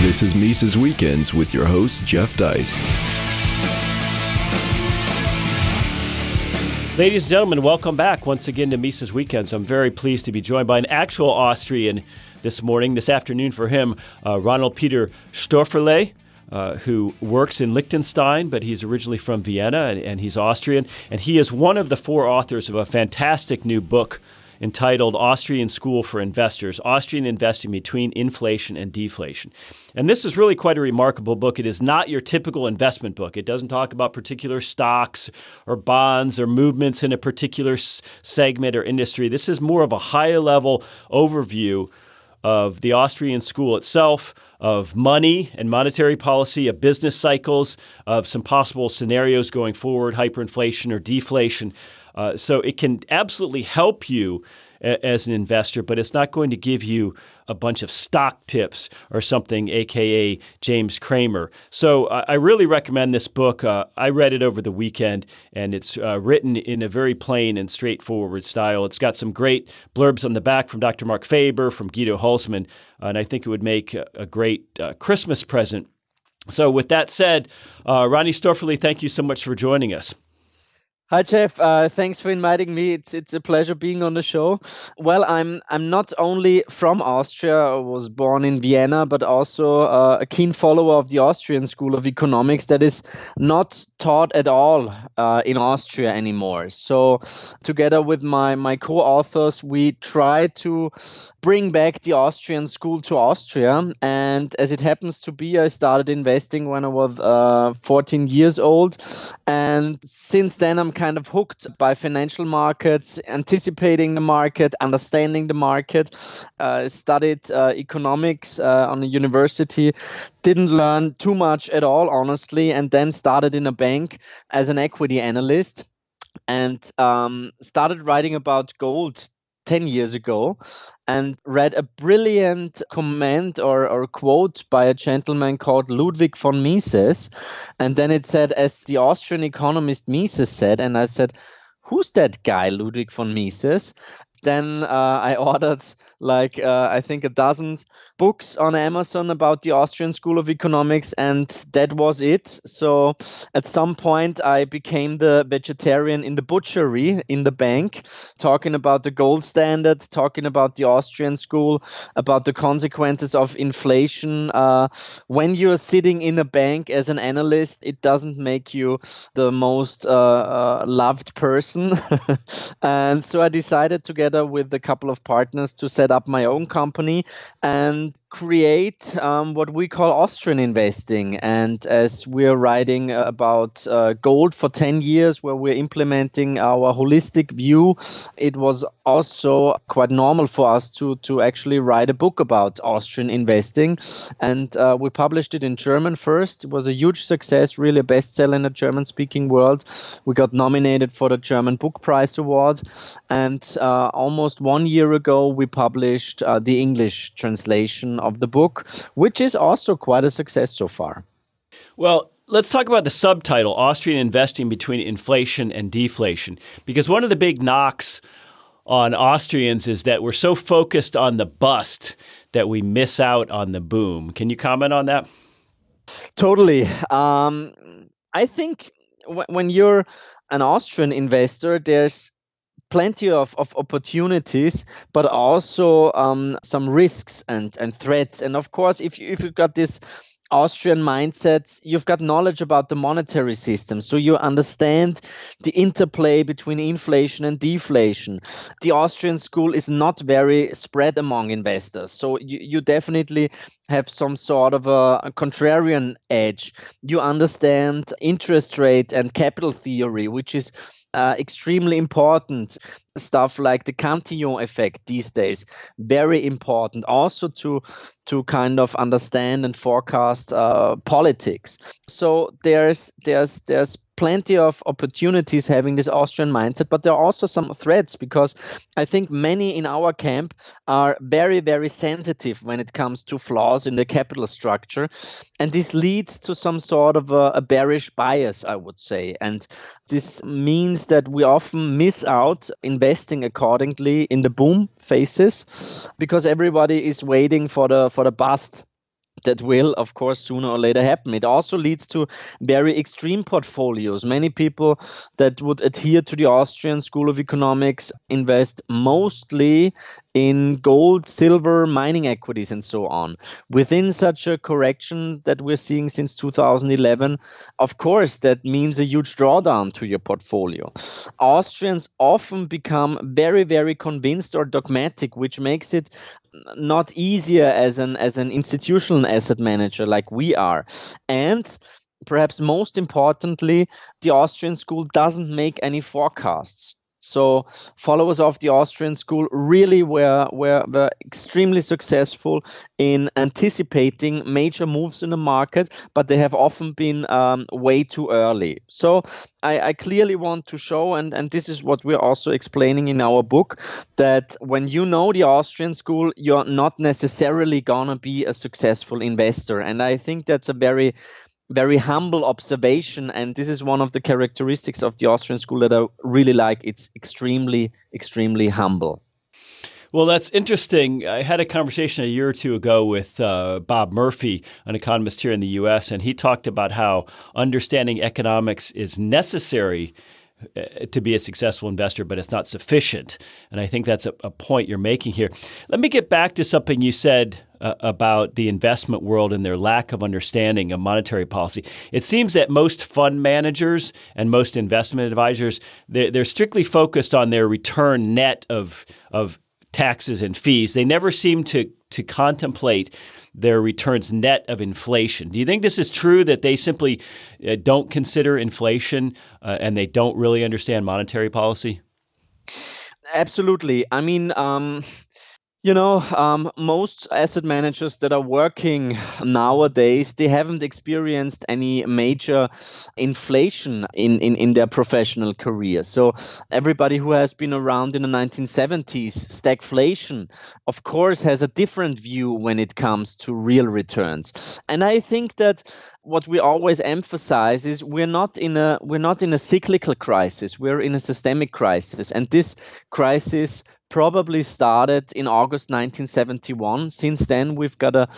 This is Mises Weekends with your host, Jeff Deist. Ladies and gentlemen, welcome back once again to Mises Weekends. I'm very pleased to be joined by an actual Austrian this morning, this afternoon for him, uh, Ronald Peter Stöferle. Uh, who works in Liechtenstein, but he's originally from Vienna and, and he's Austrian. And he is one of the four authors of a fantastic new book entitled Austrian School for Investors Austrian Investing Between Inflation and Deflation. And this is really quite a remarkable book. It is not your typical investment book. It doesn't talk about particular stocks or bonds or movements in a particular segment or industry. This is more of a high level overview of the Austrian school itself, of money and monetary policy, of business cycles, of some possible scenarios going forward, hyperinflation or deflation. Uh, so it can absolutely help you as an investor, but it's not going to give you a bunch of stock tips or something, aka James Cramer. So I really recommend this book. Uh, I read it over the weekend, and it's uh, written in a very plain and straightforward style. It's got some great blurbs on the back from Dr. Marc Faber, from Guido Hülsmann, and I think it would make a, a great uh, Christmas present. So, with that said, uh, Ronnie Stöferle, thank you so much for joining us. Hi Jeff, uh, thanks for inviting me. It's it's a pleasure being on the show. Well, I'm I'm not only from Austria. I was born in Vienna, but also uh, a keen follower of the Austrian School of Economics that is not taught at all uh, in Austria anymore. So, together with my my co-authors, we try to bring back the Austrian school to Austria. And as it happens to be, I started investing when I was uh, 14 years old, and since then I'm kind of hooked by financial markets, anticipating the market, understanding the market. Uh, studied uh, economics uh, on a university, didn't learn too much at all, honestly, and then started in a bank as an equity analyst and um, started writing about gold 10 years ago and read a brilliant comment or, or quote by a gentleman called Ludwig von Mises. And then it said, as the Austrian economist Mises said, and I said, Who's that guy, Ludwig von Mises? Then uh, I ordered like uh, I think a dozen books on Amazon about the Austrian School of Economics, and that was it. So at some point, I became the vegetarian in the butchery in the bank, talking about the gold standard, talking about the Austrian school, about the consequences of inflation. Uh, when you're sitting in a bank as an analyst, it doesn't make you the most uh, uh loved person. and so I decided, together with a couple of partners, to set up my own company. And create um, what we call Austrian investing. And as we're writing about uh, gold for 10 years, where we're implementing our holistic view, it was also quite normal for us to, to actually write a book about Austrian investing. And uh, we published it in German first. It was a huge success, really a bestseller in the German speaking world. We got nominated for the German Book Prize Award. And uh, almost one year ago, we published uh, the English translation of the book, which is also quite a success so far. Well, let's talk about the subtitle Austrian Investing Between Inflation and Deflation. Because one of the big knocks on Austrians is that we're so focused on the bust that we miss out on the boom. Can you comment on that? Totally. Um, I think w- when you're an Austrian investor, there's plenty of, of opportunities, but also um, some risks and, and threats. And of course, if you, if you've got this Austrian mindsets, you've got knowledge about the monetary system, so you understand the interplay between inflation and deflation. The Austrian school is not very spread among investors, so you, you definitely have some sort of a, a contrarian edge. You understand interest rate and capital theory, which is uh, extremely important stuff like the Cantillon effect these days very important. Also to to kind of understand and forecast uh, politics. So there's there's there's plenty of opportunities having this Austrian mindset, but there are also some threats because I think many in our camp are very, very sensitive when it comes to flaws in the capital structure. And this leads to some sort of a, a bearish bias, I would say. And this means that we often miss out investing accordingly in the boom phases because everybody is waiting for the for the bust that will, of course, sooner or later happen. It also leads to very extreme portfolios. Many people that would adhere to the Austrian School of Economics invest mostly in gold, silver, mining equities, and so on. Within such a correction that we're seeing since 2011, of course, that means a huge drawdown to your portfolio. Austrians often become very, very convinced or dogmatic, which makes it not easier as an as an institutional asset manager like we are and perhaps most importantly the austrian school doesn't make any forecasts so followers of the Austrian school really were, were, were extremely successful in anticipating major moves in the market, but they have often been um, way too early. So I, I, clearly want to show, and, and this is what we're also explaining in our book, that when you know the Austrian school, you're not necessarily gonna be a successful investor. And I think that's a very very humble observation and this is one of the characteristics of the austrian school that i really like it's extremely extremely humble well, that's interesting. I had a conversation a year or two ago with uh, Bob Murphy, an economist here in the U.S., and he talked about how understanding economics is necessary to be a successful investor, but it's not sufficient. And I think that's a, a point you're making here. Let me get back to something you said uh, about the investment world and their lack of understanding of monetary policy. It seems that most fund managers and most investment advisors they're, they're strictly focused on their return net of of taxes and fees. They never seem to to contemplate their returns net of inflation. Do you think this is true that they simply uh, don't consider inflation uh, and they don't really understand monetary policy? Absolutely. I mean, um, you know, um, most asset managers that are working nowadays, they haven't experienced any major inflation in, in, in their professional career. So everybody who has been around in the 1970s, stagflation, of course, has a different view when it comes to real returns. And I think that what we always emphasize is we're not in a we're not in a cyclical crisis we're in a systemic crisis and this crisis probably started in August 1971. Since then, we've got a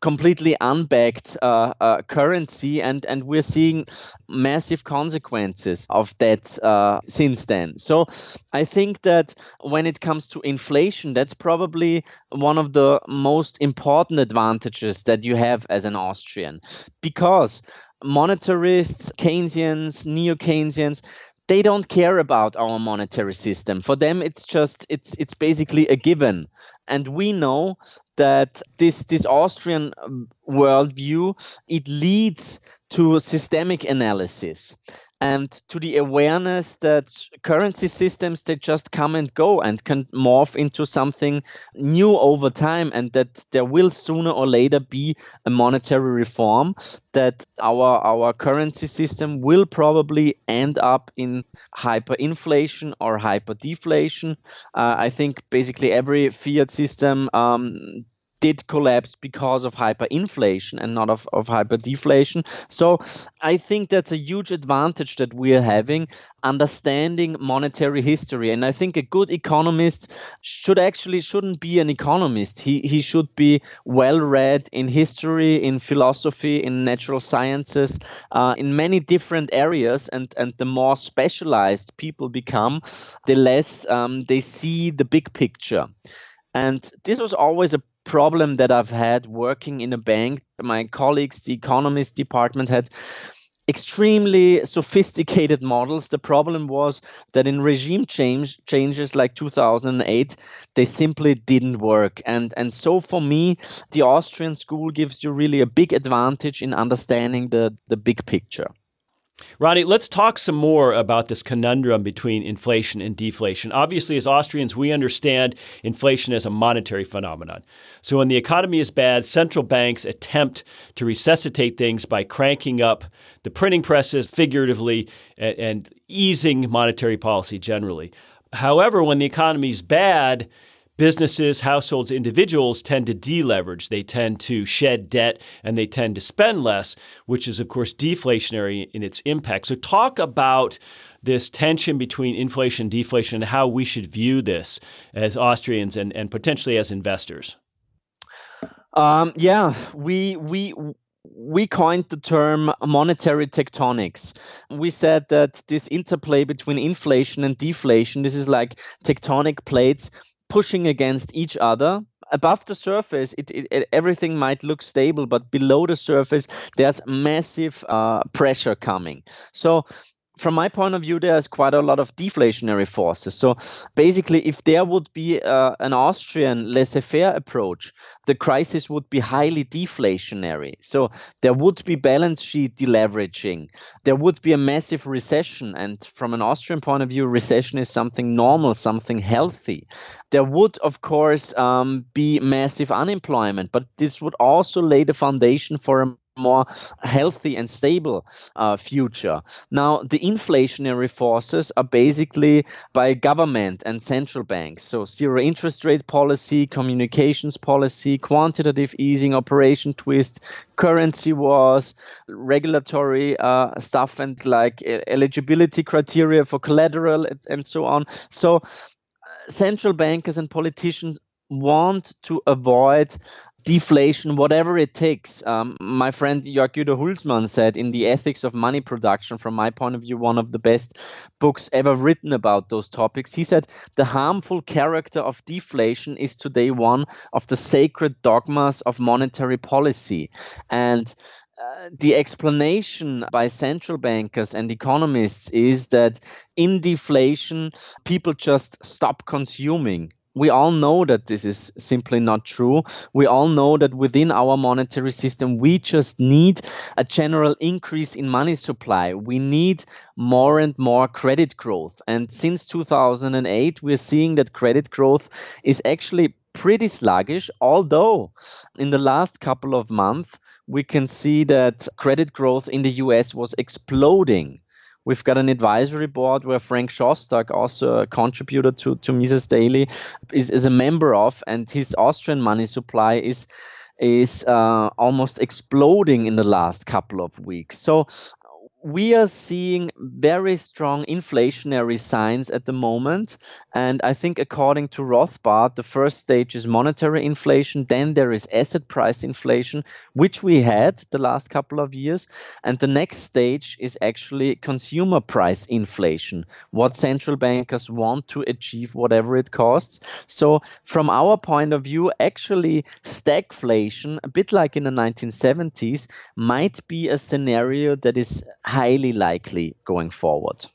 completely unbacked uh, uh, currency, and, and we're seeing massive consequences of that uh, since then. So I think that when it comes to inflation, that's probably one of the most important advantages that you have as an Austrian because monetarists, Keynesians, neo Keynesians, they don't care about our monetary system. For them it's just it's it's basically a given. And we know that this this austrian um, worldview it leads to systemic analysis and to the awareness that currency systems they just come and go and can morph into something new over time and that there will sooner or later be a monetary reform that our our currency system will probably end up in hyperinflation or hyperdeflation. Uh, i think basically every fiat system um, did collapse because of hyperinflation and not of, of hyperdeflation. So I think that's a huge advantage that we're having, understanding monetary history. And I think a good economist should actually shouldn't be an economist. He he should be well read in history, in philosophy, in natural sciences, uh, in many different areas. And and the more specialized people become, the less um, they see the big picture. And this was always a problem that I've had working in a bank. My colleagues, the economist department, had extremely sophisticated models. The problem was that in regime change changes like 2008, they simply didn't work. And and so for me, the Austrian school gives you really a big advantage in understanding the the big picture. Ronnie, let's talk some more about this conundrum between inflation and deflation. Obviously, as Austrians, we understand inflation as a monetary phenomenon. So, when the economy is bad, central banks attempt to resuscitate things by cranking up the printing presses figuratively and, and easing monetary policy generally. However, when the economy is bad, businesses, households, individuals tend to deleverage. They tend to shed debt and they tend to spend less, which is, of course, deflationary in its impact. So, talk about this tension between inflation and deflation and how we should view this as Austrians and, and potentially as investors. Um, yeah, we we we coined the term monetary tectonics. We said that this interplay between inflation and deflation, this is like tectonic plates pushing against each other. Above the surface, it, it, everything might look stable, but below the surface, there's massive uh, pressure coming. So from my point of view, there's quite a lot of deflationary forces. So basically, if there would be uh, an Austrian laissez faire approach, the crisis would be highly deflationary. So there would be balance sheet deleveraging. There would be a massive recession. And from an Austrian point of view, recession is something normal, something healthy. There would, of course, um, be massive unemployment, but this would also lay the foundation for a more healthy and stable uh, future. Now, the inflationary forces are basically by government and central banks. So, zero interest rate policy, communications policy, quantitative easing, operation twist, currency wars, regulatory uh, stuff, and like eligibility criteria for collateral and so on. So, uh, central bankers and politicians want to avoid deflation, whatever it takes. Um, my friend Jörg Guido Hülsmann said in The Ethics of Money Production, from my point of view, one of the best books ever written about those topics. He said the harmful character of deflation is today one of the sacred dogmas of monetary policy. And uh, the explanation by central bankers and economists is that in deflation, people just stop consuming we all know that this is simply not true. We all know that within our monetary system, we just need a general increase in money supply. We need more and more credit growth. And since 2008, we're seeing that credit growth is actually pretty sluggish, although in the last couple of months, we can see that credit growth in the US was exploding We've got an advisory board where Frank Shostak, also a contributor to, to Mises Daily, is, is a member of, and his Austrian money supply is is uh, almost exploding in the last couple of weeks. So we are seeing very strong inflationary signs at the moment. And I think, according to Rothbard, the first stage is monetary inflation, then there is asset price inflation, which we had the last couple of years. And the next stage is actually consumer price inflation, what central bankers want to achieve, whatever it costs. So, from our point of view, actually, stagflation, a bit like in the 1970s, might be a scenario that is highly likely going forward.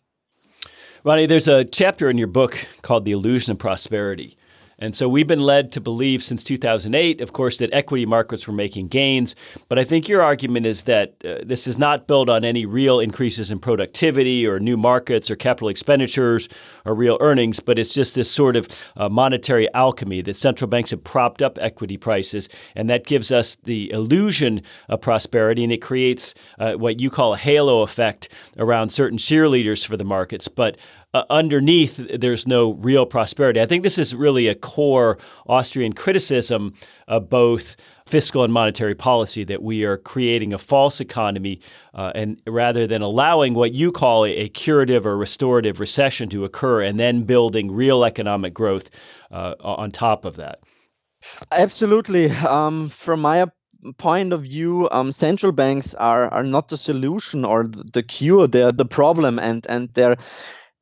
Ronnie, there's a chapter in your book called The Illusion of Prosperity. And so we've been led to believe since 2008, of course, that equity markets were making gains. But I think your argument is that uh, this is not built on any real increases in productivity or new markets or capital expenditures or real earnings, but it's just this sort of uh, monetary alchemy that central banks have propped up equity prices. And that gives us the illusion of prosperity and it creates uh, what you call a halo effect around certain cheerleaders for the markets. But uh, underneath, there's no real prosperity. I think this is really a core Austrian criticism of both fiscal and monetary policy that we are creating a false economy, uh, and rather than allowing what you call a, curative or restorative recession to occur, and then building real economic growth uh, on top of that. Absolutely. Um, from my point of view, um, central banks are are not the solution or the cure; they're the problem, and and they're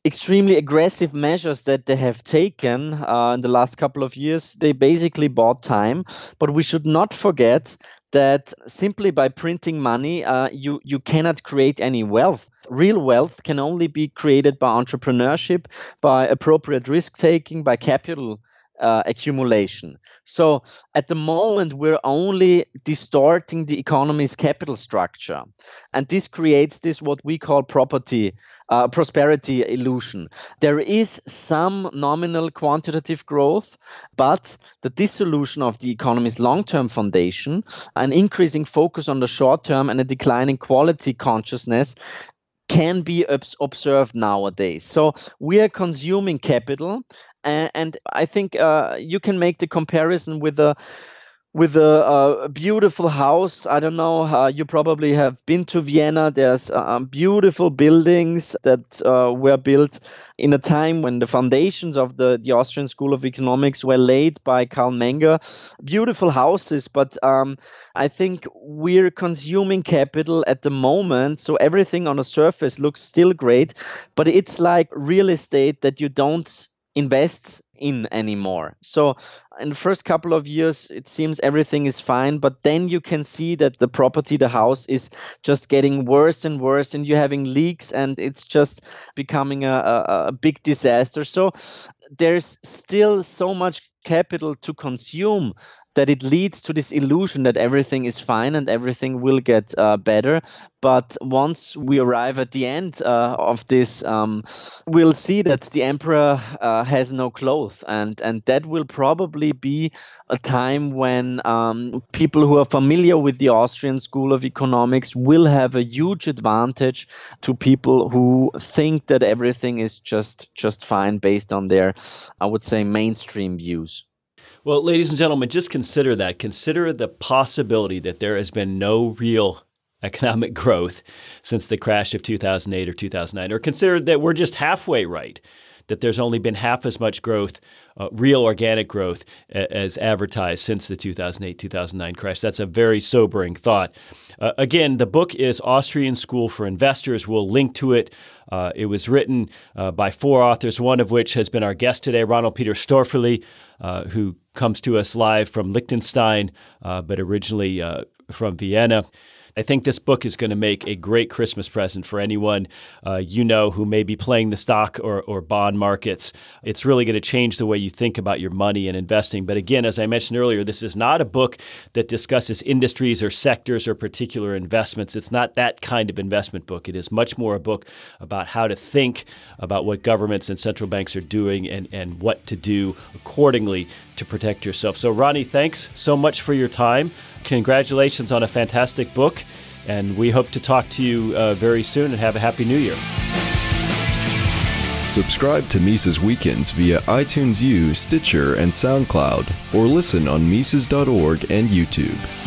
extremely aggressive measures that they have taken uh, in the last couple of years, they basically bought time. But we should not forget that simply by printing money, uh, you you cannot create any wealth. Real wealth can only be created by entrepreneurship, by appropriate risk taking, by capital uh, accumulation. So at the moment, we're only distorting the economy's capital structure. And this creates this what we call property uh, prosperity illusion. There is some nominal quantitative growth, but the dissolution of the economy's long term foundation, an increasing focus on the short term, and a declining quality consciousness can be observed nowadays. So we are consuming capital, and, and I think uh, you can make the comparison with the with a, a, beautiful house. I don't know. Uh, you probably have been to Vienna. There's uh, beautiful buildings that uh, were built in a time when the foundations of the, the Austrian School of Economics were laid by Carl Menger. Beautiful houses, but um, I think we're consuming capital at the moment. So everything on the surface looks still great, but it's like real estate that you don't invest in anymore. So in the first couple of years, it seems everything is fine, but then you can see that the property, the house is just getting worse and worse, and you're having leaks, and it's just becoming a, a, a big disaster. So there's still so much capital to consume that it leads to this illusion that everything is fine and everything will get uh, better. But once we arrive at the end uh, of this, um, we'll see that the emperor uh, has no clothes, and and that will probably be a time when um, people who are familiar with the Austrian School of Economics will have a huge advantage to people who think that everything is just just fine based on their, I would say, mainstream views. Well, ladies and gentlemen, just consider that. Consider the possibility that there has been no real economic growth since the crash of 2008 or 2009, or consider that we're just halfway right, that there's only been half as much growth, uh, real organic growth, a- as advertised since the 2008 2009 crash. That's a very sobering thought. Uh, again, the book is Austrian School for Investors. We'll link to it. Uh, it was written uh, by four authors, one of which has been our guest today, Ronald Peter Stöferle, uh, who comes to us live from Liechtenstein, uh, but originally from Vienna. I think this book is going to make a great Christmas present for anyone uh, you know who may be playing the stock or, or bond markets. It's really going to change the way you think about your money and investing. But again, as I mentioned earlier, this is not a book that discusses industries or sectors or particular investments. It's not that kind of investment book. It is much more a book about how to think about what governments and central banks are doing and, and what to do accordingly to protect yourself. So, Ronnie, thanks so much for your time congratulations on a fantastic book. And we hope to talk to you uh, very soon and have a happy new year. Subscribe to Mises Weekends via iTunes U, Stitcher, and SoundCloud, or listen on Mises.org and YouTube.